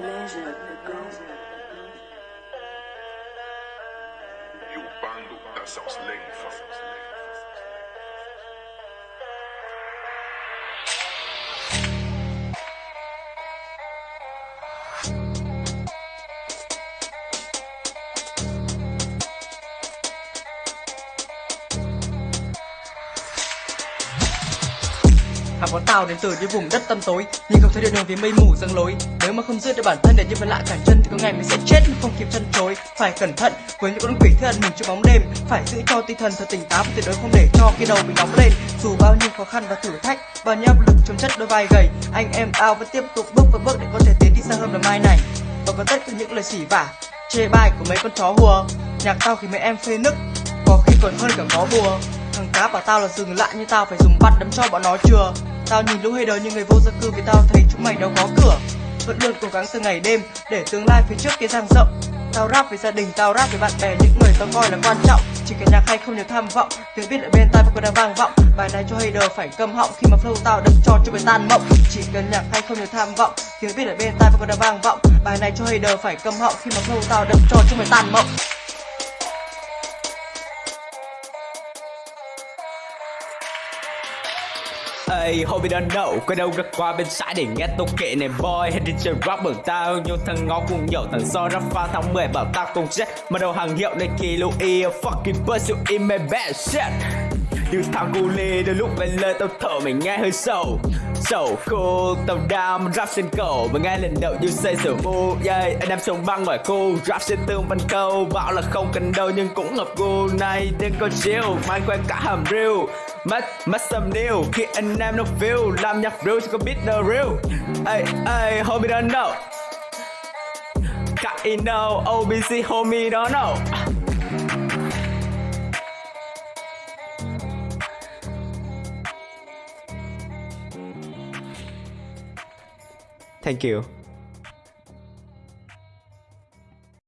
pleasure. You bando, that sounds lame. Hàng quán tàu đến từ những vùng đất tăm tối Nhưng không thấy được đường vì mây mù răng lối. Nếu mà không giữ được bản thân để như phần lạ cản chân Thì có ngày mình sẽ chết mà không kịp chân chối. Phải cẩn thận với những con quỷ thân mình trong bóng đêm, Phải giữ cho tinh thần thật tỉnh táo, tuyệt đối không để cho cái đầu mình nóng lên. Dù bao nhiêu khó khăn và thử thách, Bao nhiêu áp lực trong chất đôi vai gầy, Anh em tao vẫn tiếp tục bước và bước để có thể tiến đi xa hơn là mai này. Và có tất cả những lời xỉ vả, Chê bai của mấy con chó hùa. Nhạc tao khi mấy em phê nức, Có khi còn hơn cả có bùa. Thằng cá bảo tao là dừng lại như tao phải dùng bắt đấm cho bọn nó chưa? Tao nhìn lũ hater như người vô gia cư vì tao thấy chúng mày đâu có cửa. Vẫn luôn cố gắng từ ngày đêm để tương lai phía trước kia dang rộng. Tao rap với gia đình, tao rap với bạn bè, những người tao coi là quan trọng. Chỉ cần nhạc hay không nhiều tham vọng, tiếng biết ở bên tai vẫn còn đang vang vọng. Bài này cho hater phải câm họng khi mà flow tao đâm cho cho mày tan mộng. Chỉ cần nhạc hay không nhiều tham vọng, tiếng biết ở bên tai vẫn còn đang vang vọng. Bài này cho hater phải câm họng khi mà flow tao đâm cho cho mày tan mộng. Ây, homie don't know Có đâu ra qua bên trái để nghe tôi kệ này boy. Hay đi chơi rap bằng tao nhưng thằng ngó cùng nhậu thằng so rap pha tháng 10 bảo tao cùng chết. Mà đầu hàng hiệu này kỳ lưu y Fucking pursue in my bad shit. Như thằng cu lê đôi lúc lên lời tao thở mày nghe hơi sầu. Sầu cool tao đam rap trên cầu. Mà nghe lần đầu như say sở u yeah. Anh em sống băng ngoài khu rap trên tương văn câu. Bảo là không cần đâu nhưng cũng ngập gu này đừng có chill Mai quen cả hầm real Mất, mất some niu Khi anh em nó feel Làm nhạc real chứ có biết the real. Ey, ey, homie don't know Cả in know, OBC homie don't know Thank you.